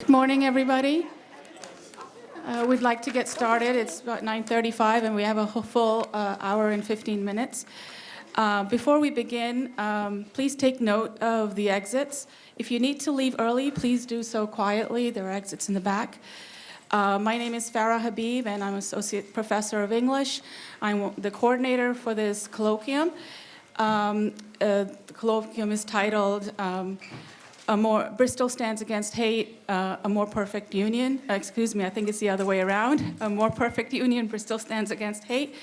Good morning, everybody. Uh, We'd like to get started. It's about 9:35, and we have a full uh, hour and 15 minutes. Uh, Before we begin, um, please take note of the exits. If you need to leave early, please do so quietly. There are exits in the back. Uh, My name is Farah Habib, and I'm Associate Professor of English. I'm the coordinator for this colloquium. Um, uh, The colloquium is titled um, a more, Bristol stands against hate, uh, a more perfect union. Uh, excuse me, I think it's the other way around. A more perfect union, Bristol stands against hate.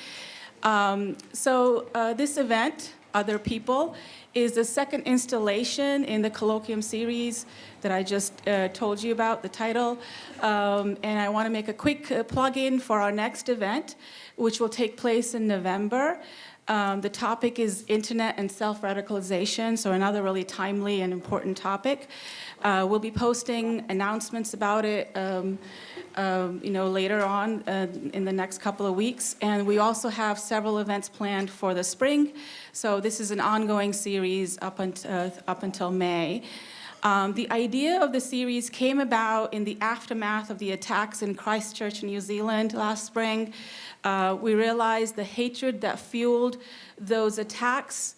Um, so uh, this event, Other People, is the second installation in the colloquium series that I just uh, told you about, the title. Um, and I want to make a quick uh, plug-in for our next event, which will take place in November. Um, the topic is internet and self-radicalization, so another really timely and important topic. Uh, we'll be posting announcements about it, um, um, you know, later on uh, in the next couple of weeks. And we also have several events planned for the spring. So this is an ongoing series up, unt uh, up until May. Um, the idea of the series came about in the aftermath of the attacks in Christchurch, New Zealand last spring. Uh, we realized the hatred that fueled those attacks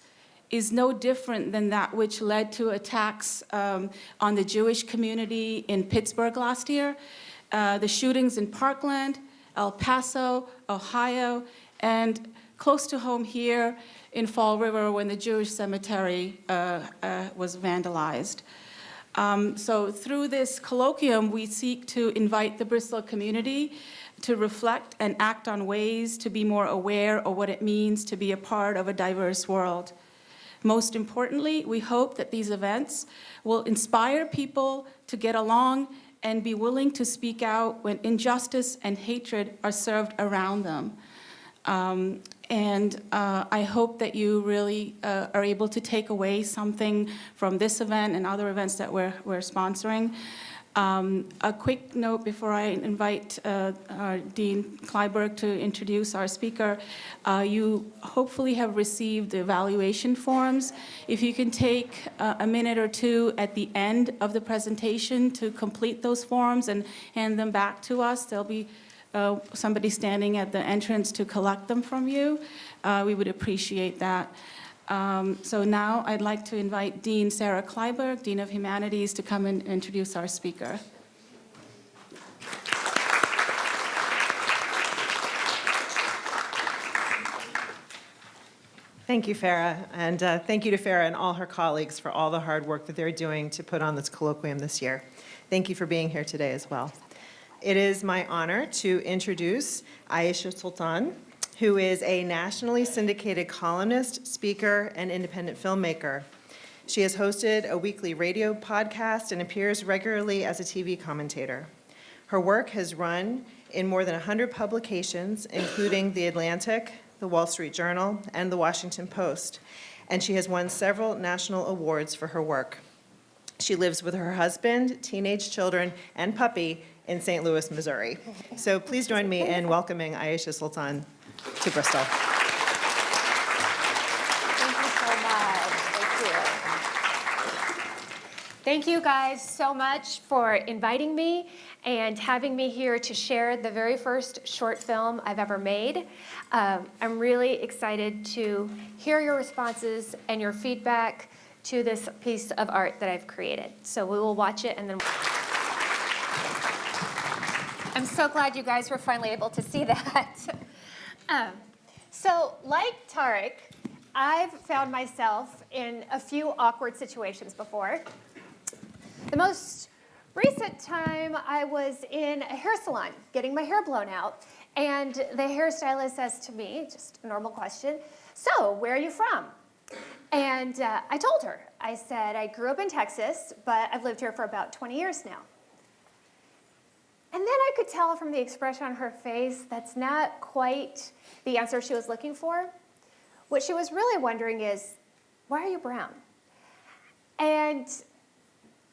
is no different than that which led to attacks um, on the Jewish community in Pittsburgh last year. Uh, the shootings in Parkland, El Paso, Ohio, and close to home here in Fall River when the Jewish cemetery uh, uh, was vandalized. Um, so through this colloquium, we seek to invite the Bristol community to reflect and act on ways to be more aware of what it means to be a part of a diverse world. Most importantly, we hope that these events will inspire people to get along and be willing to speak out when injustice and hatred are served around them. Um, and uh, I hope that you really uh, are able to take away something from this event and other events that we're, we're sponsoring. Um, a quick note before I invite uh, Dean Kleiberg to introduce our speaker. Uh, you hopefully have received the evaluation forms. If you can take uh, a minute or two at the end of the presentation to complete those forms and hand them back to us, they'll be uh, somebody standing at the entrance to collect them from you. Uh, we would appreciate that. Um, so now I'd like to invite Dean Sarah Kleiberg, Dean of Humanities, to come and introduce our speaker. Thank you, Farah, and uh, thank you to Farah and all her colleagues for all the hard work that they're doing to put on this colloquium this year. Thank you for being here today as well. It is my honor to introduce Aisha Sultan, who is a nationally syndicated columnist, speaker, and independent filmmaker. She has hosted a weekly radio podcast and appears regularly as a TV commentator. Her work has run in more than 100 publications, including The Atlantic, The Wall Street Journal, and The Washington Post, and she has won several national awards for her work. She lives with her husband, teenage children, and puppy in St. Louis, Missouri. So please join me in welcoming Aisha Sultan to Bristol. Thank you so much. Thank you. Thank you guys so much for inviting me and having me here to share the very first short film I've ever made. Um, I'm really excited to hear your responses and your feedback to this piece of art that I've created. So we will watch it and then... I'm so glad you guys were finally able to see that. um, so like Tarek, I've found myself in a few awkward situations before. The most recent time I was in a hair salon getting my hair blown out and the hairstylist says to me, just a normal question, so where are you from? And uh, I told her, I said, I grew up in Texas, but I've lived here for about 20 years now. And then I could tell from the expression on her face that's not quite the answer she was looking for. What she was really wondering is, why are you brown? And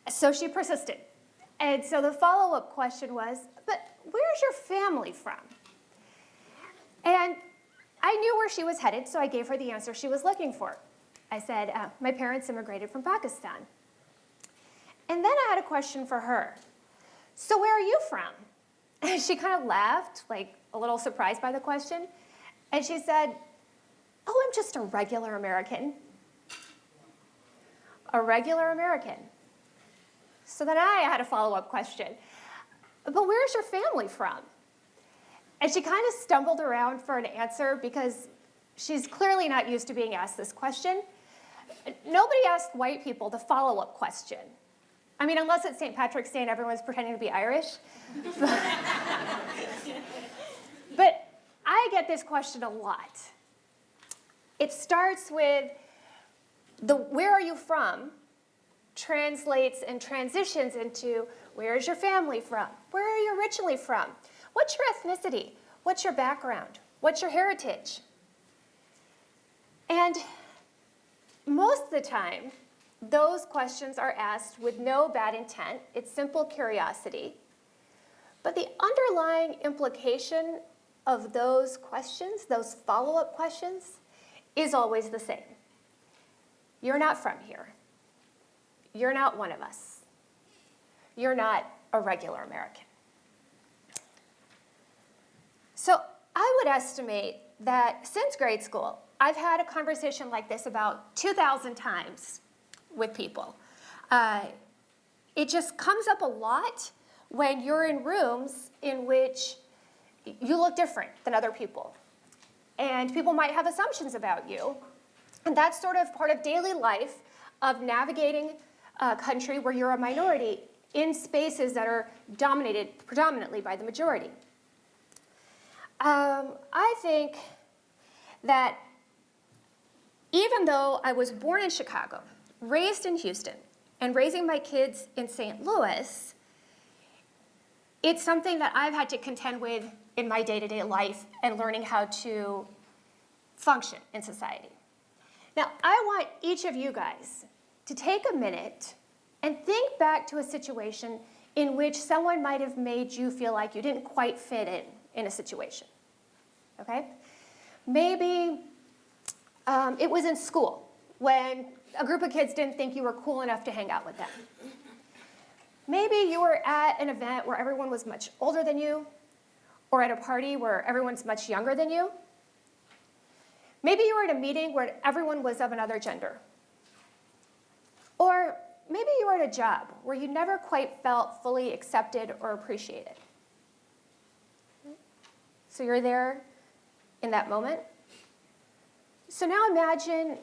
so she persisted. And so the follow-up question was, but where's your family from? And I knew where she was headed, so I gave her the answer she was looking for. I said, uh, my parents immigrated from Pakistan. And then I had a question for her. So, where are you from? And she kind of laughed, like a little surprised by the question. And she said, Oh, I'm just a regular American. A regular American. So then I had a follow up question. But where's your family from? And she kind of stumbled around for an answer because she's clearly not used to being asked this question. Nobody asked white people the follow up question. I mean, unless it's St. Patrick's Day and everyone's pretending to be Irish. but I get this question a lot. It starts with the where are you from translates and transitions into where is your family from? Where are you originally from? What's your ethnicity? What's your background? What's your heritage? And most of the time, those questions are asked with no bad intent. It's simple curiosity. But the underlying implication of those questions, those follow up questions, is always the same. You're not from here. You're not one of us. You're not a regular American. So I would estimate that since grade school, I've had a conversation like this about 2,000 times with people. Uh, it just comes up a lot when you're in rooms in which you look different than other people. And people might have assumptions about you. And that's sort of part of daily life of navigating a country where you're a minority in spaces that are dominated predominantly by the majority. Um, I think that even though I was born in Chicago, raised in Houston, and raising my kids in St. Louis, it's something that I've had to contend with in my day to day life and learning how to function in society. Now, I want each of you guys to take a minute and think back to a situation in which someone might have made you feel like you didn't quite fit in in a situation. Okay? Maybe um, it was in school when a group of kids didn't think you were cool enough to hang out with them. Maybe you were at an event where everyone was much older than you, or at a party where everyone's much younger than you. Maybe you were at a meeting where everyone was of another gender. Or maybe you were at a job where you never quite felt fully accepted or appreciated. So you're there in that moment. So now imagine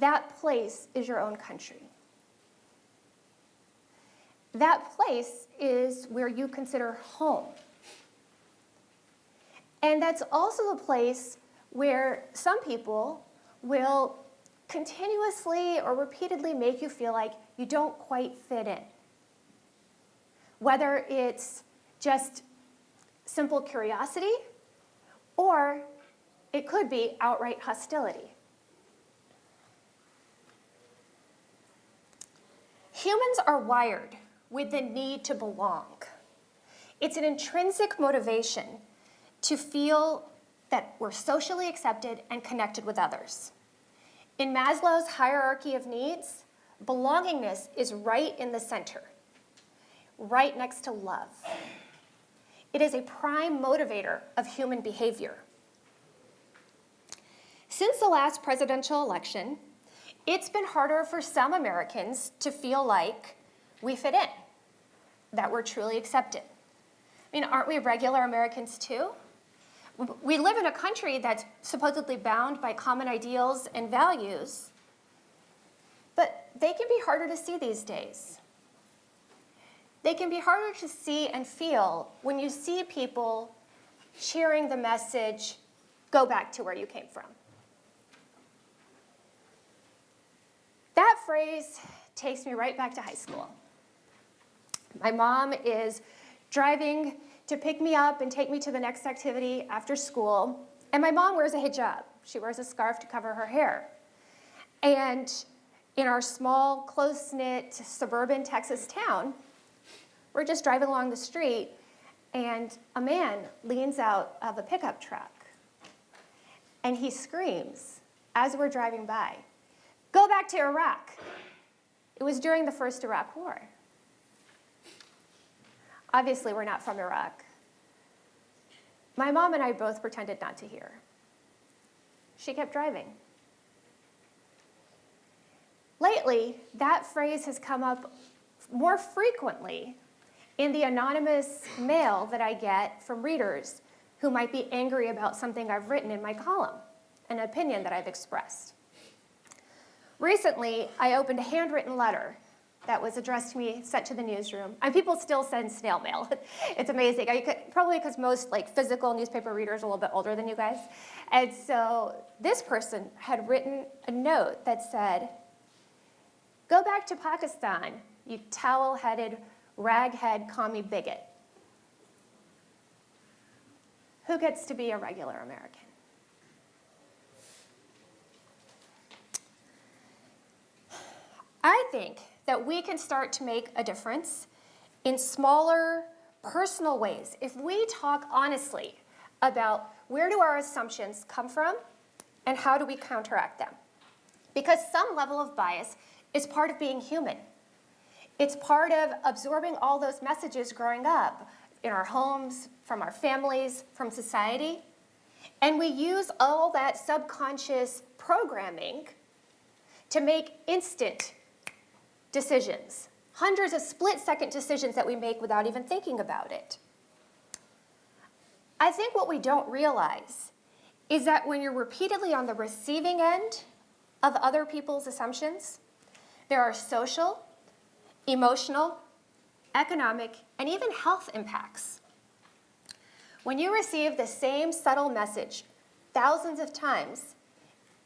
that place is your own country. That place is where you consider home. And that's also the place where some people will continuously or repeatedly make you feel like you don't quite fit in. Whether it's just simple curiosity or it could be outright hostility. Humans are wired with the need to belong. It's an intrinsic motivation to feel that we're socially accepted and connected with others. In Maslow's hierarchy of needs, belongingness is right in the center, right next to love. It is a prime motivator of human behavior. Since the last presidential election, it's been harder for some Americans to feel like we fit in, that we're truly accepted. I mean, aren't we regular Americans too? We live in a country that's supposedly bound by common ideals and values, but they can be harder to see these days. They can be harder to see and feel when you see people cheering the message, go back to where you came from. That phrase takes me right back to high school. My mom is driving to pick me up and take me to the next activity after school, and my mom wears a hijab. She wears a scarf to cover her hair. And in our small, close knit suburban Texas town, we're just driving along the street, and a man leans out of a pickup truck and he screams as we're driving by Go back to Iraq. It was during the first Iraq War. obviously we're not from Iraq. My mom and I both pretended not to hear. She kept driving. Lately, that phrase has come up more frequently in the anonymous mail that I get from readers who might be angry about something I've written in my column, an opinion that I've expressed. Recently, I opened a handwritten letter that was addressed to me, sent to the newsroom, and people still send snail mail. it's amazing. Could, probably because most like physical newspaper readers are a little bit older than you guys. And so this person had written a note that said, Go back to Pakistan, you towel-headed, raghead commie bigot. Who gets to be a regular American? I think that we can start to make a difference in smaller, personal ways if we talk honestly about where do our assumptions come from and how do we counteract them. Because some level of bias is part of being human. It's part of absorbing all those messages growing up in our homes, from our families, from society. And we use all that subconscious programming to make instant decisions, hundreds of split second decisions that we make without even thinking about it. I think what we don't realize is that when you're repeatedly on the receiving end of other people's assumptions, there are social, emotional, economic, and even health impacts. When you receive the same subtle message thousands of times,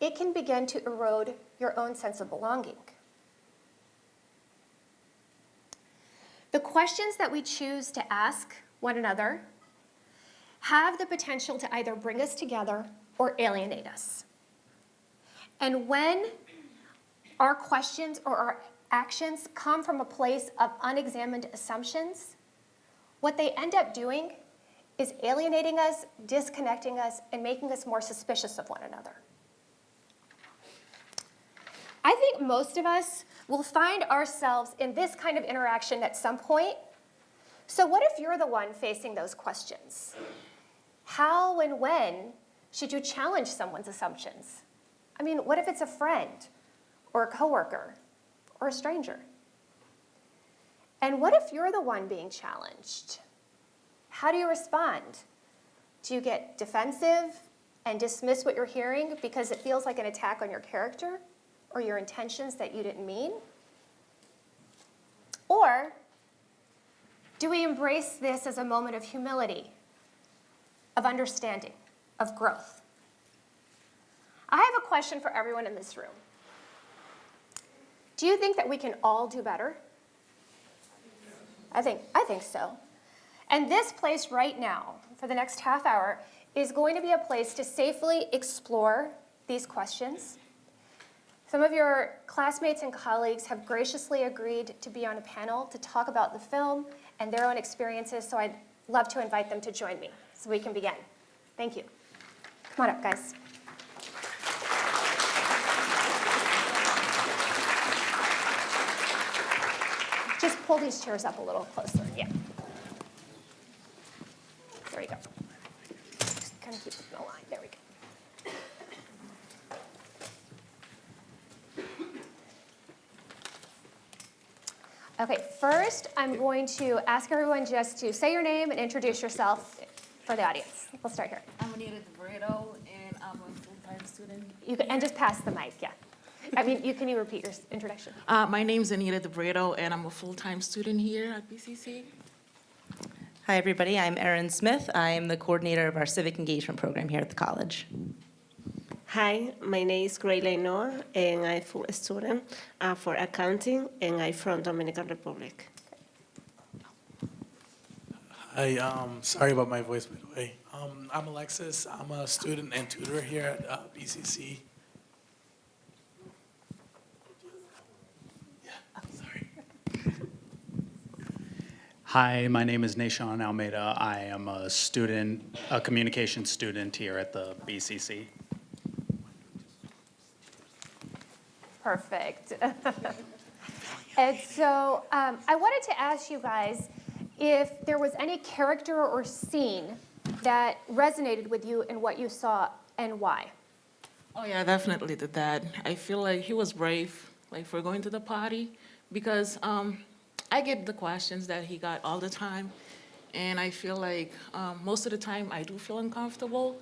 it can begin to erode your own sense of belonging. The questions that we choose to ask one another have the potential to either bring us together or alienate us. And when our questions or our actions come from a place of unexamined assumptions, what they end up doing is alienating us, disconnecting us, and making us more suspicious of one another. I think most of us will find ourselves in this kind of interaction at some point. So what if you're the one facing those questions? How and when should you challenge someone's assumptions? I mean, what if it's a friend or a coworker or a stranger? And what if you're the one being challenged? How do you respond? Do you get defensive and dismiss what you're hearing because it feels like an attack on your character or your intentions that you didn't mean? Or do we embrace this as a moment of humility, of understanding, of growth? I have a question for everyone in this room. Do you think that we can all do better? I think, I think so. And this place right now, for the next half hour, is going to be a place to safely explore these questions. Some of your classmates and colleagues have graciously agreed to be on a panel to talk about the film and their own experiences, so I'd love to invite them to join me so we can begin. Thank you. Come on up, guys. Just pull these chairs up a little closer, yeah. There you go. Just kind of keep it in a line, there we go. Okay, first, I'm going to ask everyone just to say your name and introduce yourself for the audience. We'll start here. I'm Anita DeBredo, and I'm a full-time student. You can, and just pass the mic, yeah. I mean, you, can you repeat your introduction? Uh, my name's Anita DeBredo, and I'm a full-time student here at BCC. Hi, everybody. I'm Erin Smith. I am the coordinator of our civic engagement program here at the college. Hi, my name is Grayley Noah, and I'm full student uh, for accounting, and I'm from Dominican Republic. Hi, um, sorry about my voice, by the way. Um, I'm Alexis. I'm a student and tutor here at uh, BCC. Yeah, sorry. Hi, my name is Nashawn Almeida. I am a student, a communication student here at the BCC. Perfect. And so um, I wanted to ask you guys, if there was any character or scene that resonated with you in what you saw and why. Oh yeah, definitely the dad. I feel like he was brave, like for going to the party, because um, I get the questions that he got all the time, and I feel like um, most of the time I do feel uncomfortable,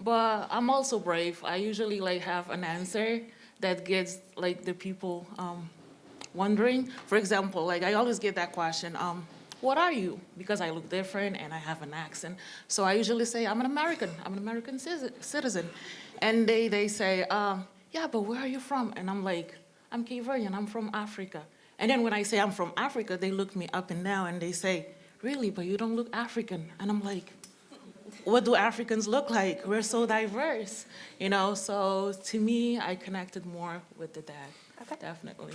but I'm also brave. I usually like have an answer that gets like the people um, wondering. For example, like I always get that question, um, what are you? Because I look different and I have an accent. So I usually say, I'm an American, I'm an American citizen. And they, they say, um, yeah, but where are you from? And I'm like, I'm Cape I'm from Africa. And then when I say I'm from Africa, they look me up and down and they say, really, but you don't look African. And I'm like, what do Africans look like? We're so diverse, you know? So to me, I connected more with the dad, Okay. definitely.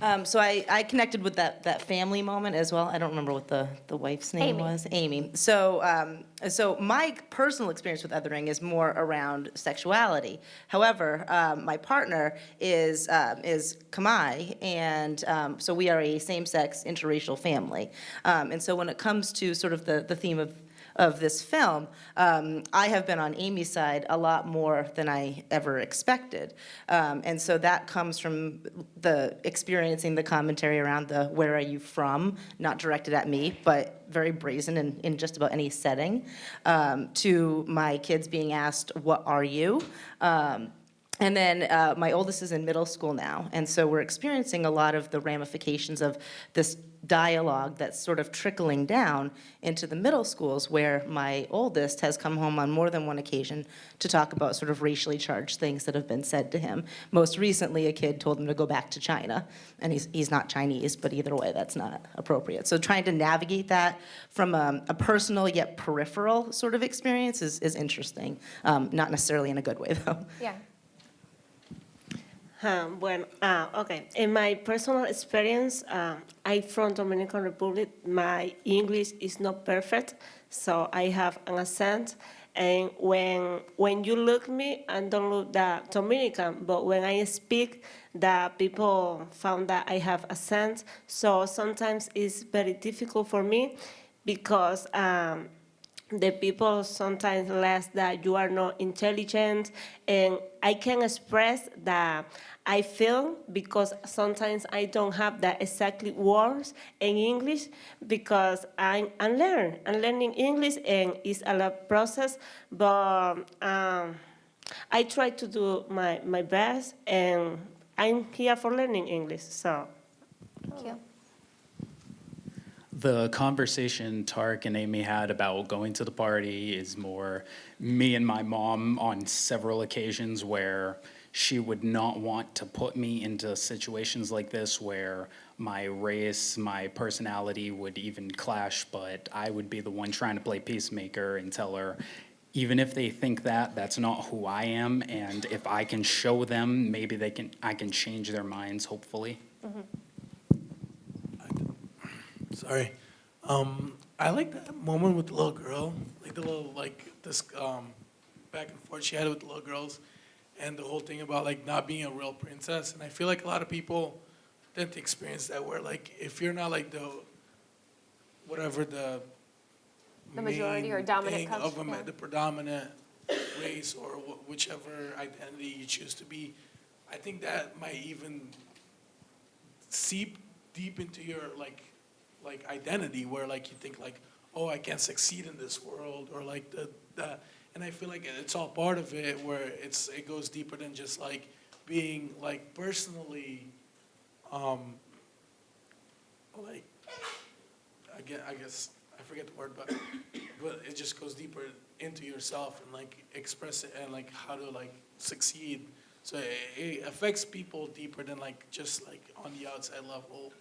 Um, so I, I connected with that, that family moment as well. I don't remember what the, the wife's name Amy. was. Amy. So, um, so my personal experience with othering is more around sexuality. However, um, my partner is, um, is Khmer, and um, so we are a same-sex interracial family. Um, and so when it comes to sort of the, the theme of of this film, um, I have been on Amy's side a lot more than I ever expected. Um, and so that comes from the experiencing the commentary around the where are you from, not directed at me, but very brazen in, in just about any setting, um, to my kids being asked, what are you? Um, and then uh, my oldest is in middle school now, and so we're experiencing a lot of the ramifications of this dialogue that's sort of trickling down into the middle schools where my oldest has come home on more than one occasion to talk about sort of racially charged things that have been said to him. Most recently, a kid told him to go back to China, and he's, he's not Chinese, but either way, that's not appropriate. So trying to navigate that from a, a personal yet peripheral sort of experience is, is interesting, um, not necessarily in a good way, though. Yeah. Um, well, uh, okay. In my personal experience, I'm from Dominican Republic. My English is not perfect, so I have an accent. And when when you look me, I don't look that Dominican, but when I speak, the people found that I have accent. So sometimes it's very difficult for me because. Um, the people sometimes less that you are not intelligent. And i can express that i feel because sometimes i don't have the exactly words in english because i'm, I'm learning i'm learning english and it's a lot process. But um, i try to do my, my best and i'm here for learning english so. Thank you. The conversation Tarek and Amy had about going to the party is more me and my mom on several occasions where she would not want to put me into situations like this where my race, my personality would even clash, but I would be the one trying to play peacemaker and tell her, even if they think that, that's not who I am, and if I can show them, maybe they can, I can change their minds, hopefully. Mm-hmm. Sorry. Um, I like that moment with the little girl, like the little, like, this, um, back and forth she had with the little girls, and the whole thing about, like, not being a real princess, and I feel like a lot of people tend to experience that, where, like, if you're not, like, the, whatever the The majority or dominant of a, yeah. the predominant race, or wh- whichever identity you choose to be, I think that might even seep deep into your like like identity where like you think like oh I can't succeed in this world or like the, the and I feel like it's all part of it where it's it goes deeper than just like being like personally um like I guess, I guess I forget the word but but it just goes deeper into yourself and like express it and like how to like succeed. So it, it affects people deeper than like just like on the outside level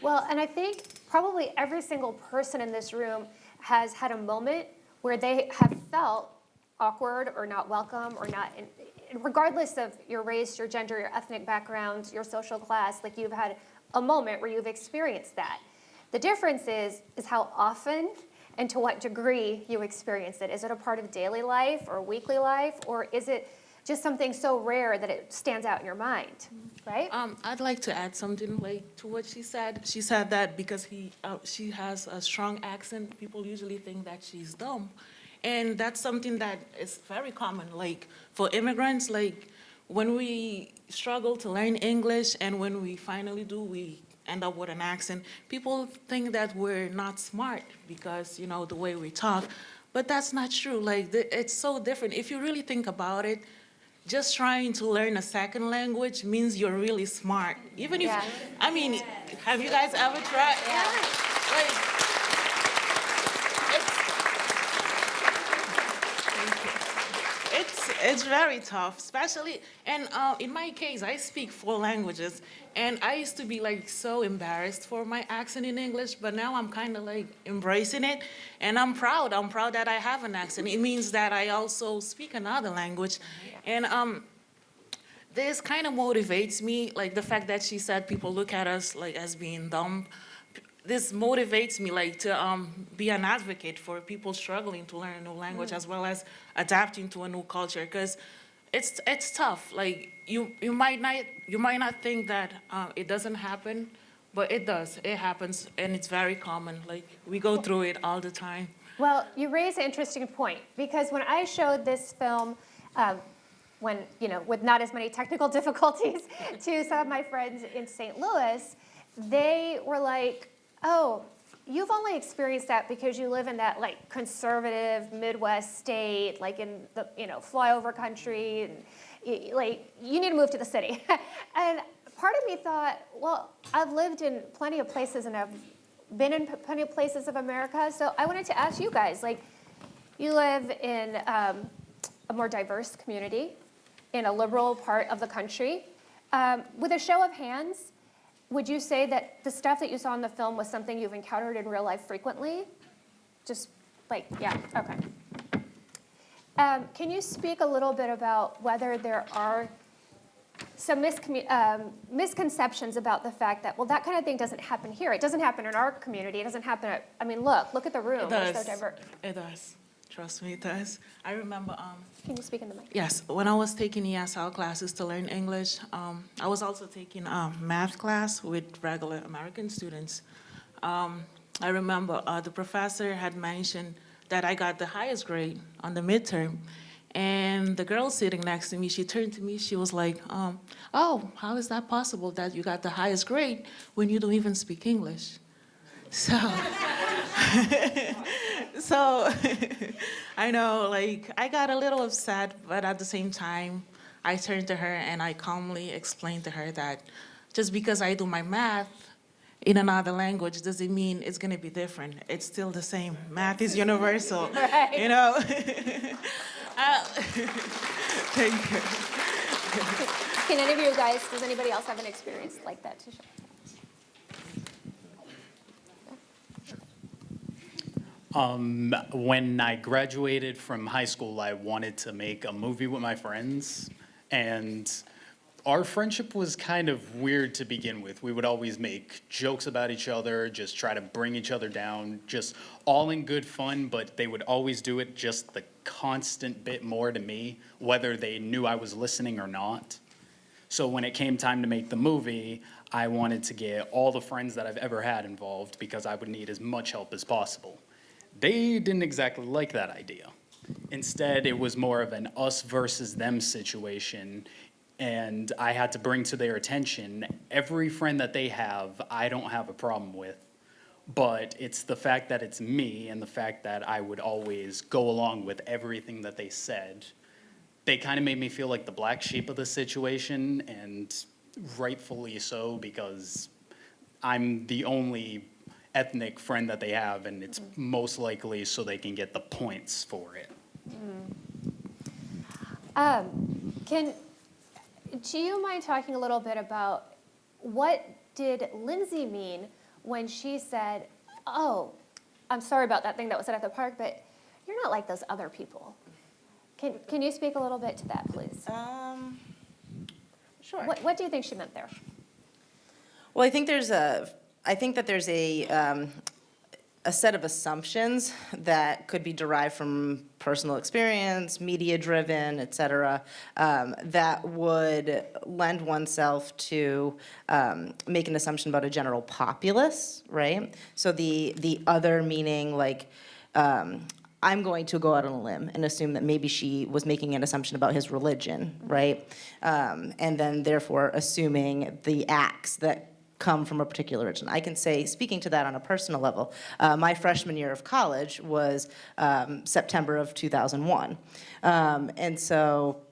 Well, and I think probably every single person in this room has had a moment where they have felt awkward or not welcome or not, in- regardless of your race, your gender, your ethnic background, your social class, like you've had a moment where you've experienced that. The difference is, is how often and to what degree you experience it. Is it a part of daily life or weekly life, or is it just something so rare that it stands out in your mind, right? Um, I'd like to add something like to what she said. She said that because he, uh, she has a strong accent, people usually think that she's dumb. And that's something that is very common, like for immigrants, like when we struggle to learn English and when we finally do, we end up with an accent. People think that we're not smart because, you know, the way we talk. But that's not true. Like, it's so different. If you really think about it, just trying to learn a second language means you're really smart. Even if, Yeah. I mean, have you guys ever tried? Like, it's, very tough, especially, and uh, in my case, I speak four languages, and I used to be like so embarrassed for my accent in English, but now I'm kind of like embracing it, and I'm proud. I'm proud that I have an accent. It means that I also speak another language, and um, this kind of motivates me, like the fact that she said people look at us like as being dumb. This motivates me like to um, be an advocate for people struggling to learn a new language as well as adapting to a new culture because it's it's tough. Like you you might not you might not think that uh, it doesn't happen, but it does. It happens and it's very common. Like we go through it all the time. Well, you raise an interesting point because when I showed this film, um, when you know, with not as many technical difficulties, to some of my friends in St. Louis, they were like, "Oh, you've only experienced that because you live in that like conservative Midwest state, like in the you know flyover country, and like you need to move to the city." and part of me thought, well, I've lived in plenty of places and I've been in plenty of places of America. So I wanted to ask you guys, like, you live in um, a more diverse community, in a liberal part of the country. Um, with a show of hands, would you say that the stuff that you saw in the film was something you've encountered in real life frequently? Just like, yeah, okay. Um, can you speak a little bit about whether there are some um, misconceptions about the fact that, well, that kind of thing doesn't happen here. It doesn't happen in our community. It doesn't happen at, I mean, look, look at the room. It does. so. It does. Trust me, it does. I remember. Um, Can you speak in the mic? Yes, when I was taking ESL classes to learn English, um, I was also taking um, math class with regular American students. Um, I remember uh, the professor had mentioned that I got the highest grade on the midterm. And the girl sitting next to me, she turned to me, she was like, um, oh, how is that possible that you got the highest grade when you don't even speak English? So, so I know, like, I got a little upset, but at the same time, I turned to her and I calmly explained to her that just because I do my math in another language doesn't mean it's gonna be different. It's still the same. Math is universal, you know? Uh, Thank you. Can any of you guys, does anybody else have an experience like that to share? Um, when I graduated from high school, I wanted to make a movie with my friends, and our friendship was kind of weird to begin with. We would always make jokes about each other, just try to bring each other down, just all in good fun, but they would always do it just the constant bit more to me, whether they knew I was listening or not. So when it came time to make the movie, I wanted to get all the friends that I've ever had involved because I would need as much help as possible. They didn't exactly like that idea. Instead, it was more of an us versus them situation, and I had to bring to their attention every friend that they have, I don't have a problem with. But it's the fact that it's me and the fact that I would always go along with everything that they said they kind of made me feel like the black sheep of the situation, and rightfully so because I'm the only ethnic friend that they have, and it's most likely so they can get the points for it. Um, can, do you mind talking a little bit about what did Lindsay mean when she said, oh, I'm sorry about that thing that was said at the park, but you're not like those other people? Can, can you speak a little bit to that, please? Um, sure. What, what do you think she meant there? Well, I think there's a, I think that there's a, um, a set of assumptions that could be derived from personal experience, media-driven, et cetera, um, that would lend oneself to um, make an assumption about a general populace, right? So the, the other meaning, like, um, I'm going to go out on a limb and assume that maybe she was making an assumption about his religion, right? Um, and then therefore assuming the acts that come from a particular religion. I can say, speaking to that on a personal level, uh, my freshman year of college was um, September of 2001. Um, and so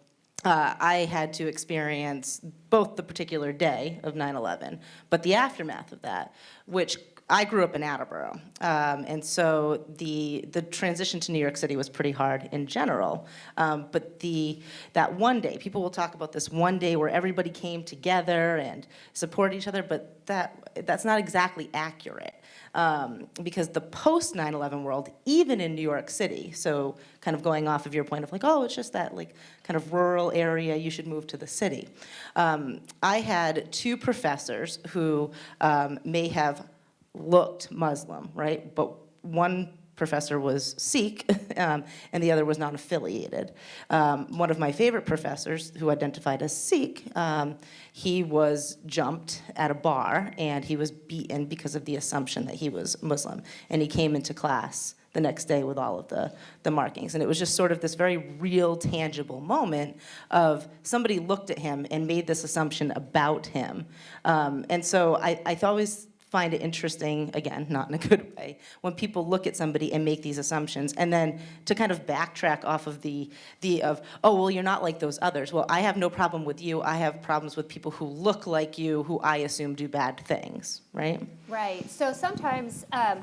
uh, I had to experience both the particular day of 9/11, but the aftermath of that, which I grew up in Attleboro, um, and so the the transition to New York City was pretty hard in general. Um, but the that one day, people will talk about this one day where everybody came together and supported each other, but that that's not exactly accurate. Um, because the post 9/11 world, even in New York City, so kind of going off of your point of like, oh, it's just that like kind of rural area, you should move to the city. Um, I had two professors who um, may have looked Muslim, right? But one professor was Sikh, um, and the other was non-affiliated. Um, one of my favorite professors, who identified as Sikh, um, he was jumped at a bar, and he was beaten because of the assumption that he was Muslim. And he came into class the next day with all of the, the markings. And it was just sort of this very real, tangible moment of somebody looked at him and made this assumption about him. Um, and so I, I always find it interesting, again, not in a good way, when people look at somebody and make these assumptions, and then to kind of backtrack off of the, the of, oh, well, you're not like those others. Well, I have no problem with you. I have problems with people who look like you, who I assume do bad things, right? Right. So sometimes um,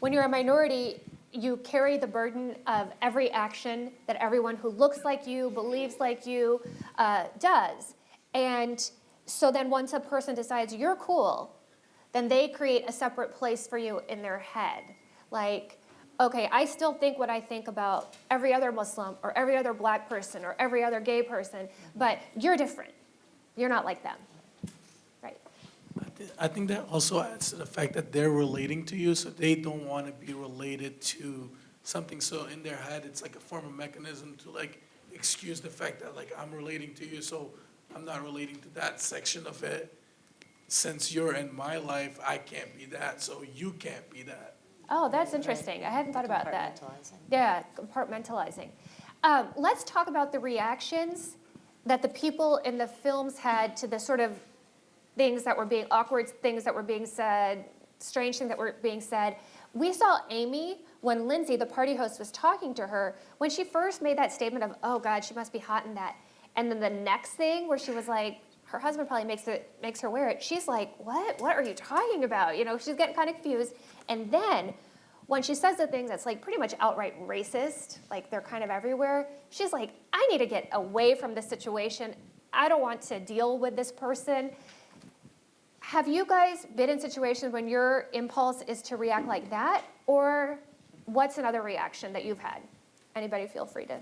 when you're a minority, you carry the burden of every action that everyone who looks like you, believes like you, uh, does. And so then once a person decides you're cool, then they create a separate place for you in their head. Like, okay, I still think what I think about every other Muslim or every other black person or every other gay person, mm-hmm. but you're different. You're not like them. Right. I thi- I think that also adds to the fact that they're relating to you, so they don't want to be related to something. So in their head, it's like a form of mechanism to like excuse the fact that like I'm relating to you, so I'm not relating to that section of it. Since you're in my life, I can't be that, so you can't be that. Oh, that's interesting. I hadn't thought about that. Yeah, compartmentalizing. Um, let's talk about the reactions that the people in the films had to the sort of things that were being awkward, things that were being said, strange things that were being said. We saw Amy when Lindsay, the party host, was talking to her when she first made that statement of, "Oh God, she must be hot in that," and then the next thing where she was like, her husband probably makes it makes her wear it. She's like, "What? What are you talking about?" You know, she's getting kind of confused. And then when she says the things that's like pretty much outright racist, like they're kind of everywhere, she's like, "I need to get away from this situation. I don't want to deal with this person." Have you guys been in situations when your impulse is to react like that, or what's another reaction that you've had? Anybody feel free to.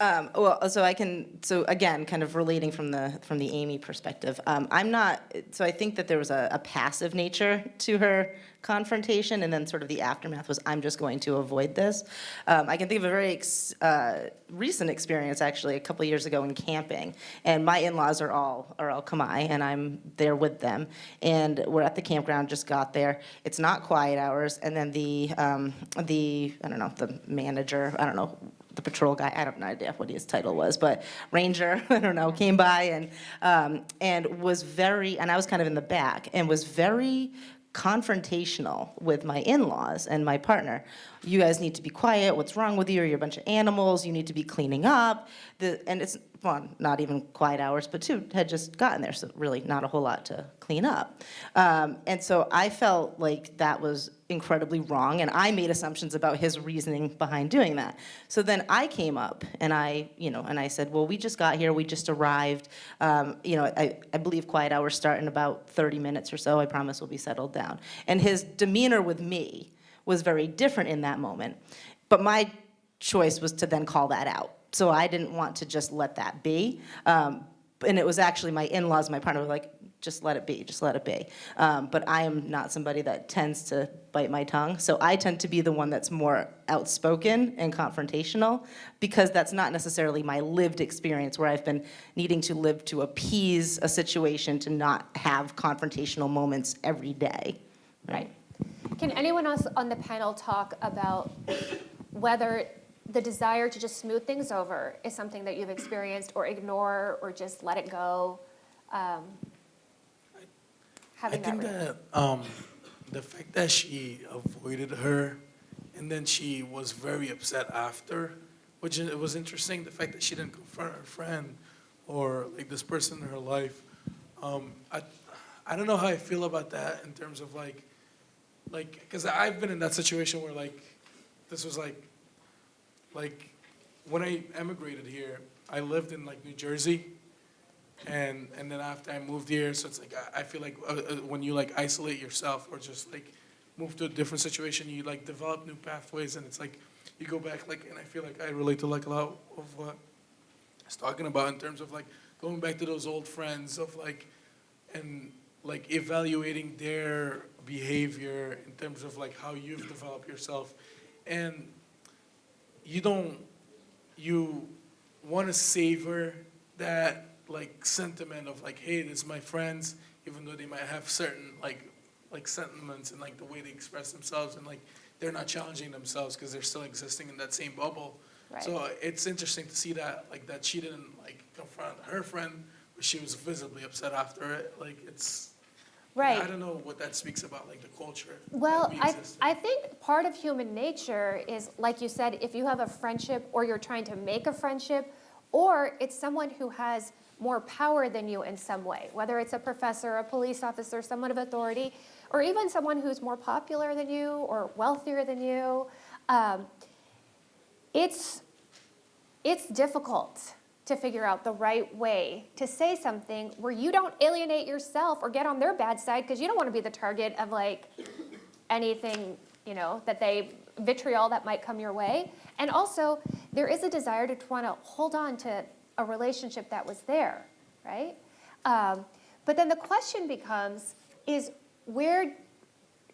Um, well, so I can, so again, kind of relating from the, from the Amy perspective, um, I'm not, so I think that there was a, a passive nature to her confrontation, and then sort of the aftermath was, I'm just going to avoid this. Um, I can think of a very ex, uh, recent experience, actually, a couple years ago in camping, and my in-laws are all, are all Khmer, and I'm there with them, and we're at the campground, just got there. It's not quiet hours, and then the, um, the, I don't know, the manager, I don't know, the patrol guy, I no idea what his title was, but ranger, I don't know, came by and, um, and was very, and I was kind of in the back, and was very confrontational with my in-laws and my partner. You guys need to be quiet, what's wrong with you, you're a bunch of animals, you need to be cleaning up. The, and it's, well, not even quiet hours, but two had just gotten there, so really not a whole lot to clean up. Um, and so I felt like that was incredibly wrong, and I made assumptions about his reasoning behind doing that. So then I came up and I, you know, and I said, well, we just got here, we just arrived. Um, you know, I, I believe quiet hours start in about 30 minutes or so. I promise we'll be settled down. And his demeanor with me was very different in that moment. But my choice was to then call that out. So I didn't want to just let that be. Um, and it was actually my in-laws, my partner, were like, just let it be, just let it be. Um, but I am not somebody that tends to bite my tongue. So I tend to be the one that's more outspoken and confrontational because that's not necessarily my lived experience where I've been needing to live to appease a situation to not have confrontational moments every day. Right. Can anyone else on the panel talk about whether the desire to just smooth things over is something that you've experienced or ignore or just let it go? Um, I Having that. think re- that um, the fact that she avoided her, and then she was very upset after, which it was interesting. The fact that she didn't confront her friend, or like this person in her life. Um, I, I don't know how I feel about that in terms of like, like, because I've been in that situation where like, this was like, like, when I emigrated here, I lived in like New Jersey. And, and then after I moved here, so it's like, I, feel like uh, uh, when you like isolate yourself or just like move to a different situation, you like develop new pathways and it's like, you go back like, and I feel like I relate to like a lot of what I was talking about in terms of like going back to those old friends of like, and like evaluating their behavior in terms of like how you've developed yourself. And you don't, you want to savor that like sentiment of like, hey, this is my friends, even though they might have certain like, like sentiments and like the way they express themselves and like they're not challenging themselves because they're still existing in that same bubble. Right. So it's interesting to see that, like that she didn't like confront her friend, but she was visibly upset after it. Like it's, Right. I don't know what that speaks about, like the culture. Well, we I. I think part of human nature is, like you said, if you have a friendship or you're trying to make a friendship, or it's someone who has more power than you in some way, whether it's a professor, a police officer, someone of authority, or even someone who's more popular than you or wealthier than you, um, it's, it's difficult to figure out the right way to say something where you don't alienate yourself or get on their bad side because you don't want to be the target of like anything, you know, that they vitriol that might come your way. And also, there is a desire to want to hold on to a relationship that was there, right? Um, but then the question becomes is where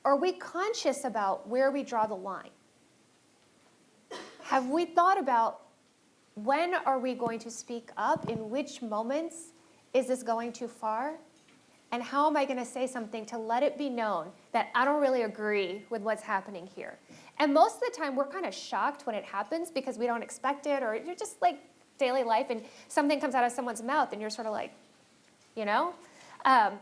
are we conscious about where we draw the line? Have we thought about when are we going to speak up? In which moments is this going too far? And how am I going to say something to let it be known that I don't really agree with what's happening here? And most of the time, we're kind of shocked when it happens because we don't expect it, or you're just like daily life, and something comes out of someone's mouth, and you're sort of like, you know? Um,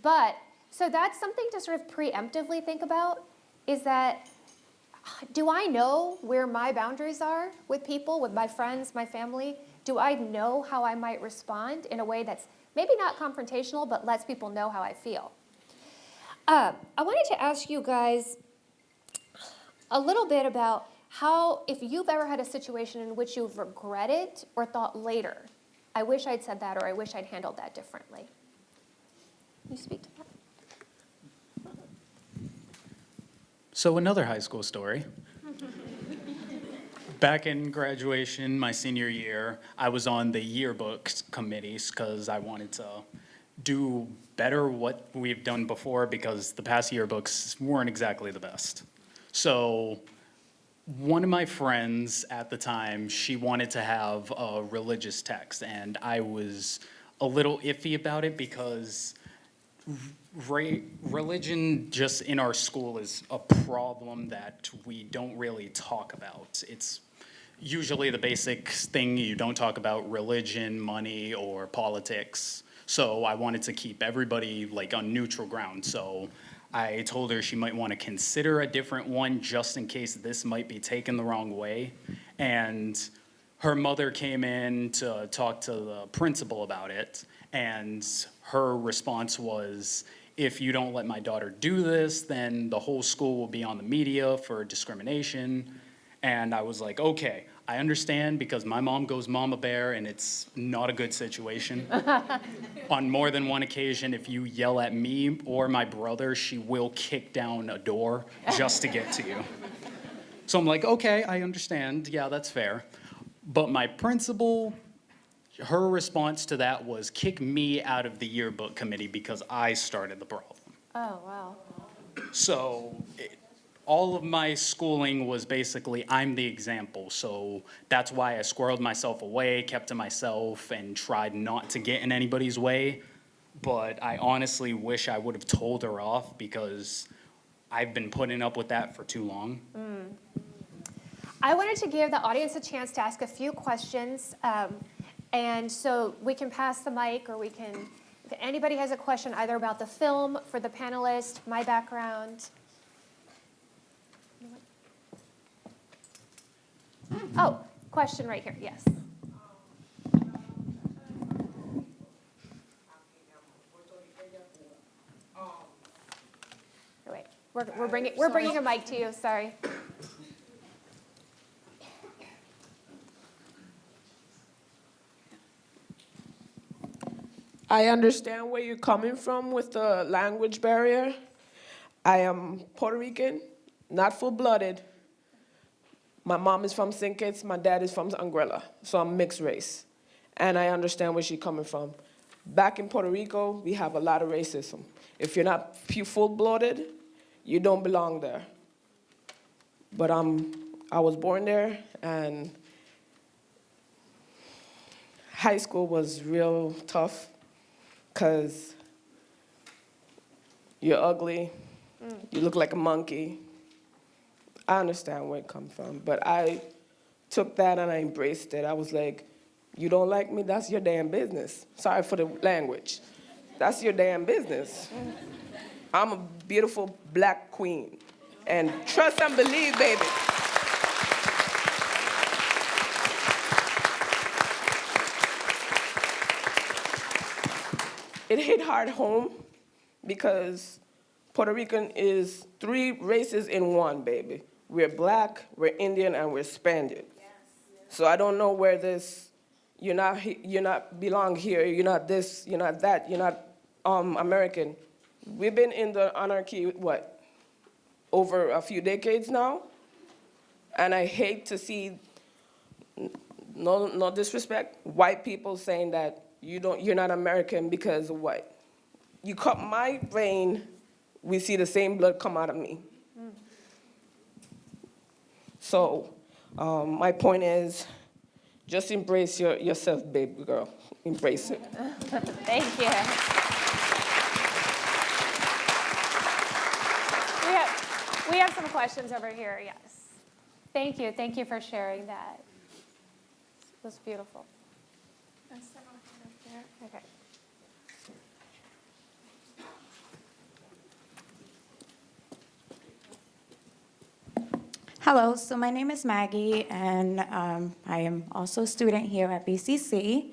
but so that's something to sort of preemptively think about is that do I know where my boundaries are with people, with my friends, my family? Do I know how I might respond in a way that's maybe not confrontational, but lets people know how I feel? Uh, I wanted to ask you guys a little bit about how, if you've ever had a situation in which you've regretted or thought later, I wish I'd said that or I wish I'd handled that differently. Can you speak to that? So another high school story. Back in graduation, my senior year, I was on the yearbook committees because I wanted to do better what we've done before because the past yearbooks weren't exactly the best. So one of my friends at the time, she wanted to have a religious text, and I was a little iffy about it because Ra- religion just in our school is a problem that we don't really talk about. It's usually the basic thing you don't talk about religion, money, or politics. So I wanted to keep everybody like on neutral ground. So I told her she might want to consider a different one just in case this might be taken the wrong way. And her mother came in to talk to the principal about it, and her response was, if you don't let my daughter do this, then the whole school will be on the media for discrimination. And I was like, okay, I understand because my mom goes mama bear and it's not a good situation. on more than one occasion, if you yell at me or my brother, she will kick down a door just to get to you. So I'm like, okay, I understand. Yeah, that's fair. But my principal, her response to that was kick me out of the yearbook committee because I started the problem. Oh, wow. So it, all of my schooling was basically I'm the example. So that's why I squirreled myself away, kept to myself, and tried not to get in anybody's way. But I honestly wish I would have told her off because I've been putting up with that for too long. I wanted to give the audience a chance to ask a few questions. Um, and so we can pass the mic or we can, if anybody has a question either about the film, for the panelist, my background. Oh, question right here, yes. Um, oh, Wait, we're, we're bringing, we're bringing a mic to you, sorry. I understand where you're coming from with the language barrier. I am Puerto Rican, not full-blooded. My mom is from St. Kitts, my dad is from Anguilla, so I'm mixed race. And I understand where she's coming from. Back in Puerto Rico, we have a lot of racism. If you're not full-blooded, you don't belong there. But I'm, I was born there, and high school was real tough because you're ugly, mm. you look like a monkey. I understand where it comes from, but I took that and I embraced it. I was like, you don't like me, that's your damn business. Sorry for the language. That's your damn business. Mm. I'm a beautiful black queen. And trust and believe, baby. It hit hard home because Puerto Rican is three races in one, baby. We're black, we're Indian, and we're Spaniard. So I don't know where this, you're not, you're not belong here, you're not this, you're not that, you're not um, American. We've been in the anarchy, what, over a few decades now? And I hate to see no, no disrespect, white people saying that you don't, you're not American because what? You cut my vein, we see the same blood come out of me. So, um, my point is, just embrace your, yourself, baby girl. Embrace it. Thank you. We have, we have some questions over here, yes. Thank you, thank you for sharing that. It was beautiful. Okay. Hello, so my name is Maggie, and um, I am also a student here at BCC.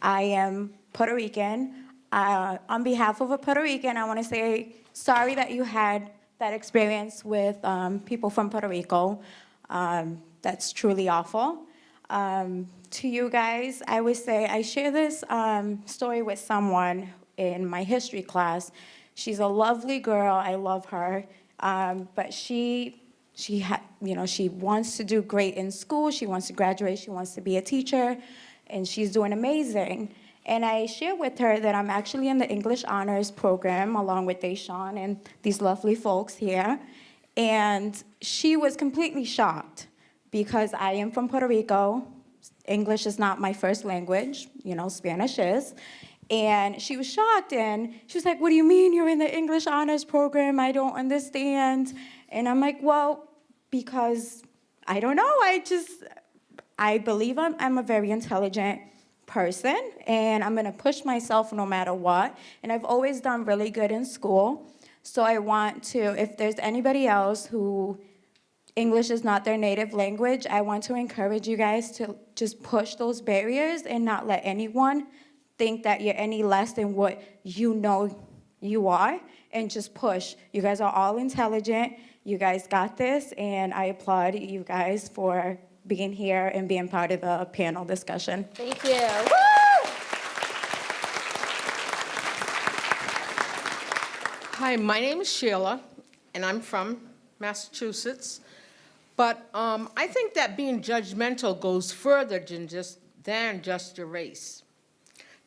I am Puerto Rican. Uh, on behalf of a Puerto Rican, I want to say sorry that you had that experience with um, people from Puerto Rico. Um, that's truly awful. Um, to you guys, I would say I share this um, story with someone in my history class. She's a lovely girl. I love her, um, but she she you know, she wants to do great in school. She wants to graduate. She wants to be a teacher, and she's doing amazing. And I share with her that I'm actually in the English honors program along with Deshawn and these lovely folks here. And she was completely shocked because I am from Puerto Rico. English is not my first language, you know, Spanish is. And she was shocked and she was like, What do you mean you're in the English honors program? I don't understand. And I'm like, Well, because I don't know. I just, I believe I'm, I'm a very intelligent person and I'm gonna push myself no matter what. And I've always done really good in school. So I want to, if there's anybody else who English is not their native language, I want to encourage you guys to just push those barriers and not let anyone think that you're any less than what you know you are and just push. You guys are all intelligent. You guys got this, and I applaud you guys for being here and being part of the panel discussion. Thank you. Woo! Hi, my name is Sheila, and I'm from Massachusetts. But um, I think that being judgmental goes further than just than just your race.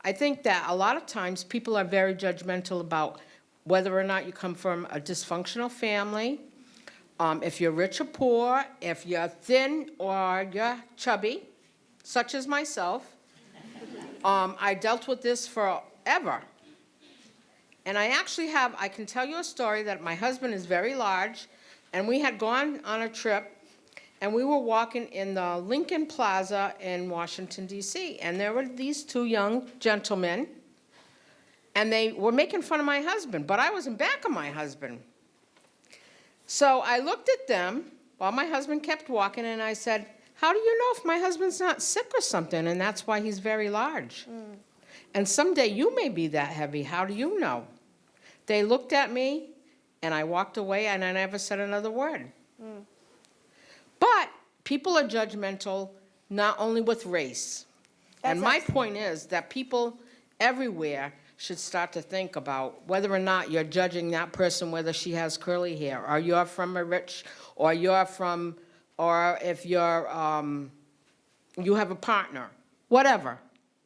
I think that a lot of times people are very judgmental about whether or not you come from a dysfunctional family, um, if you're rich or poor, if you're thin or you're chubby, such as myself. Um, I dealt with this forever. And I actually have, I can tell you a story that my husband is very large, and we had gone on a trip, and we were walking in the Lincoln Plaza in Washington DC, and there were these two young gentlemen, and they were making fun of my husband, but I was in back of my husband. So I looked at them while my husband kept walking, and I said, how do you know if my husband's not sick or something, and that's why he's very large? Mm. And someday you may be that heavy, how do you know? They looked at me, and I walked away, and I never said another word. People are judgmental not only with race. And my abs- point is that people everywhere should start to think about whether or not you're judging that person, whether she has curly hair, or you're from a rich, or you're from, or if you're, um, you have a partner, whatever.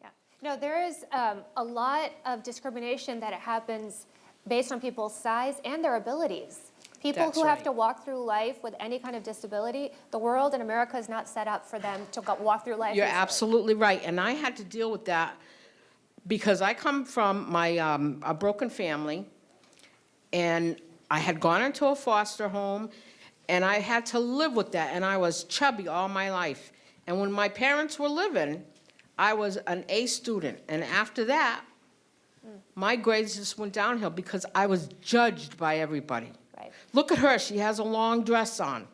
Yeah. No, there is um, a lot of discrimination that happens based on people's size and their abilities. People That's who have to walk through life with any kind of disability, the world and America is not set up for them to go, walk through life. You're easily. absolutely right, and I had to deal with that because I come from my, um, a broken family, and I had gone into a foster home, and I had to live with that, and I was chubby all my life. And when my parents were living, I was an A student, and after that, my grades just went downhill because I was judged by everybody. Right. Look at her, she has a long dress on.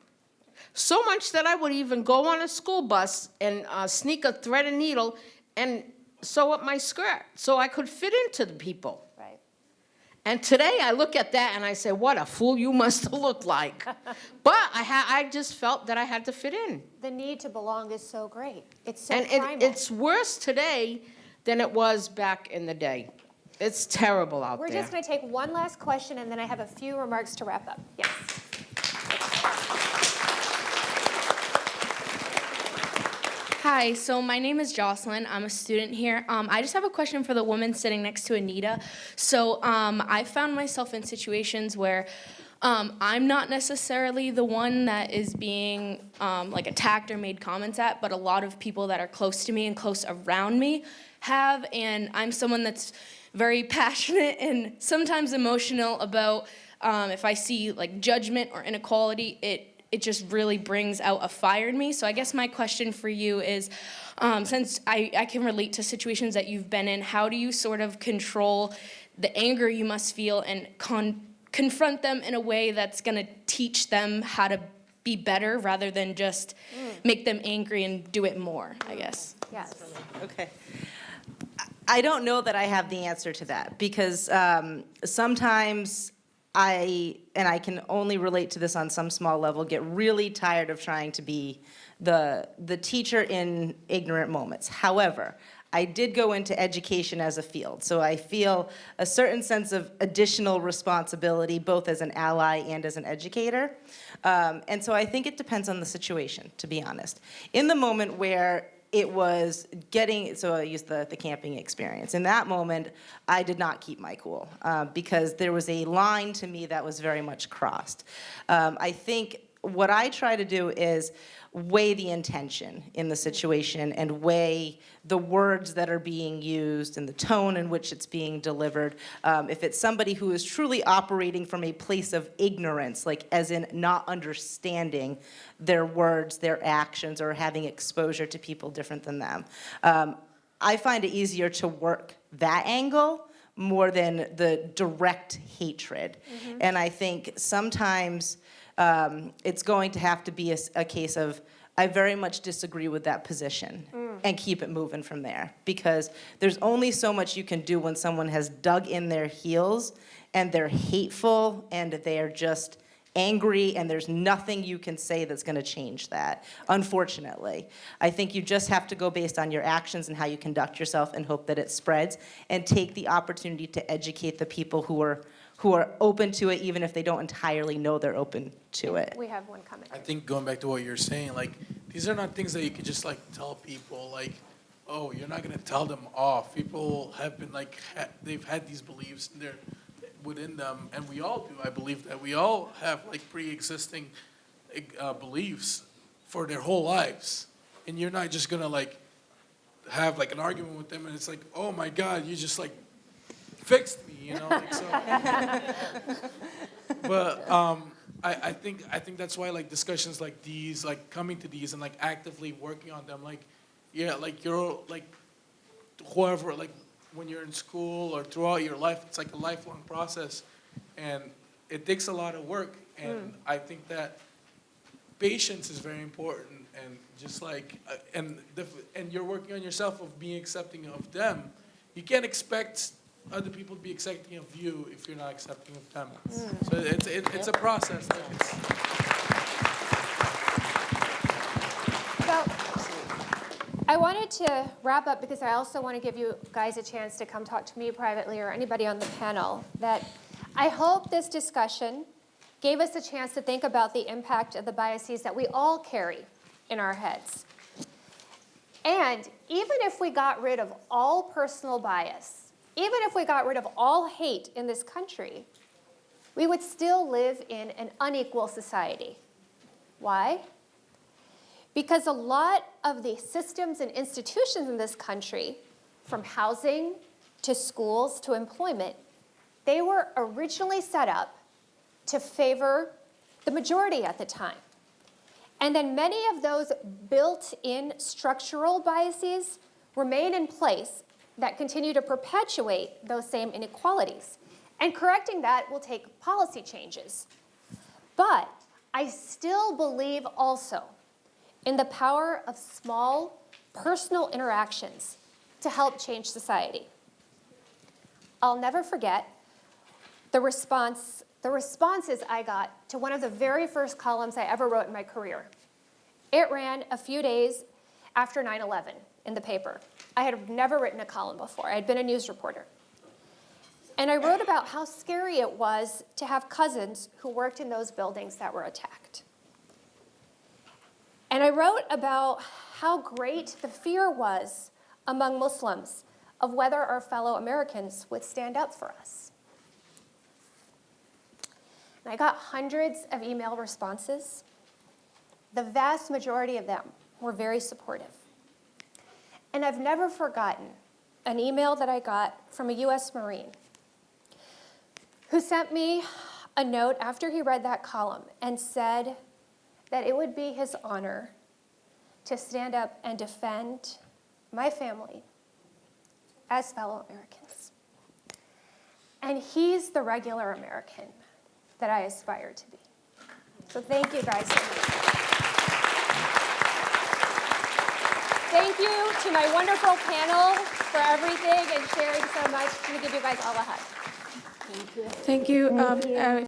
So much that I would even go on a school bus and uh, sneak a thread and needle and sew up my skirt so I could fit into the people. Right. And today I look at that and I say, what a fool you must have looked like. but I, ha- I just felt that I had to fit in. The need to belong is so great. It's so and it, it's worse today than it was back in the day. It's terrible out We're there. just going to take one last question, and then I have a few remarks to wrap up. Yes. Hi, so my name is Jocelyn. I'm a student here. Um, I just have a question for the woman sitting next to Anita. So um, I found myself in situations where um, I'm not necessarily the one that is being um, like attacked or made comments at, but a lot of people that are close to me and close around me have, and I'm someone that's very passionate and sometimes emotional about um, if I see like judgment or inequality, it it just really brings out a fire in me. So I guess my question for you is, um, since I, I can relate to situations that you've been in, how do you sort of control the anger you must feel and con confront them in a way that's gonna teach them how to be better rather than just make them angry and do it more, I guess. Yes. Okay. I don't know that I have the answer to that because um, sometimes I, and I can only relate to this on some small level, get really tired of trying to be the, the teacher in ignorant moments. However, I did go into education as a field, so I feel a certain sense of additional responsibility, both as an ally and as an educator. Um, and so I think it depends on the situation, to be honest. In the moment where it was getting, so I used the, the camping experience. In that moment, I did not keep my cool uh, because there was a line to me that was very much crossed. Um, I think what I try to do is weigh the intention in the situation and weigh the words that are being used and the tone in which it's being delivered. Um, if it's somebody who is truly operating from a place of ignorance, like as in not understanding their words, their actions, or having exposure to people different than them, um, I find it easier to work that angle more than the direct hatred. And I think sometimes um, it's going to have to be a case of, I very much disagree with that position and keep it moving from there. Because there's only so much you can do when someone has dug in their heels and they're hateful and they're just angry and there's nothing you can say that's going to change that, unfortunately. I think you just have to go based on your actions and how you conduct yourself and hope that it spreads and take the opportunity to educate the people who are, who are open to it even if they don't entirely know they're open to it. We have one comment. I think going back to what you're saying, like, these are not things that you could just like tell people, like, oh, you're not gonna tell them off. People have been like, ha- they've had these beliefs and they're within them, and we all do, I believe that we all have like pre-existing uh, beliefs for their whole lives. And you're not just gonna like have like an argument with them and it's like, oh my God, you just like fixed me, you know, like so. But um, I, I think I think that's why like discussions like these, like coming to these and like actively working on them, like yeah, like you're like whoever, like when you're in school or throughout your life, it's like a lifelong process, and it takes a lot of work. And I think that patience is very important, and just like uh, and the, and you're working on yourself of being accepting of them. You can't expect other people to be accepting of you if you're not accepting of them. Hmm. So it's it, it's a process. Like it's, So, I wanted to wrap up because I also want to give you guys a chance to come talk to me privately or anybody on the panel. That I hope this discussion gave us a chance to think about the impact of the biases that we all carry in our heads. And even if we got rid of all personal bias, even if we got rid of all hate in this country, we would still live in an unequal society. Why? Because a lot of the systems and institutions in this country, from housing to schools to employment, they were originally set up to favor the majority at the time. And then many of those built-in structural biases remain in place that continue to perpetuate those same inequalities. And correcting that will take policy changes. But I still believe also in the power of small personal interactions to help change society. I'll never forget the response, the responses I got to one of the very first columns I ever wrote in my career. It ran a few days after 9/11 in the paper. I had never written a column before. I had been a news reporter. And I wrote about how scary it was to have cousins who worked in those buildings that were attacked. And I wrote about how great the fear was among Muslims of whether our fellow Americans would stand up for us. And I got hundreds of email responses. The vast majority of them were very supportive. And I've never forgotten an email that I got from a US Marine who sent me a note after he read that column and said that it would be his honor to stand up and defend my family as fellow Americans. And he's the regular American that I aspire to be. So thank you guys so much. Thank you to my wonderful panel for everything and sharing so much. I'm gonna give you guys all a hug. Thank you. Um, uh,